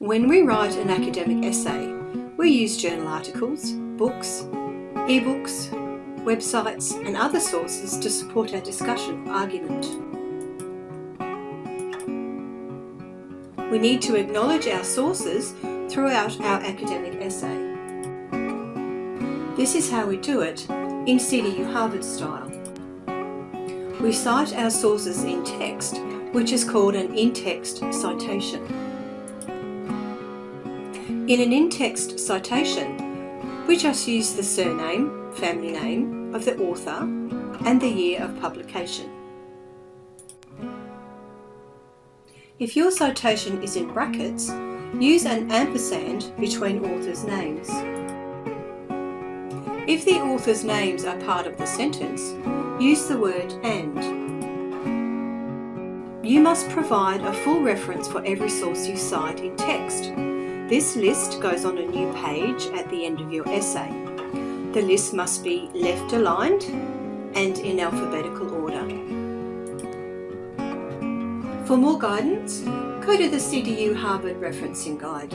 When we write an academic essay, we use journal articles, books, ebooks, websites and other sources to support our discussion or argument. We need to acknowledge our sources throughout our academic essay. This is how we do it in CDU Harvard style. We cite our sources in text, which is called an in-text citation. In an in-text citation, we just use the surname, family name of the author and the year of publication. If your citation is in brackets, use an ampersand between authors' names. If the authors' names are part of the sentence, use the word AND. You must provide a full reference for every source you cite in text. This list goes on a new page at the end of your essay. The list must be left aligned and in alphabetical order. For more guidance, go to the CDU Harvard Referencing Guide.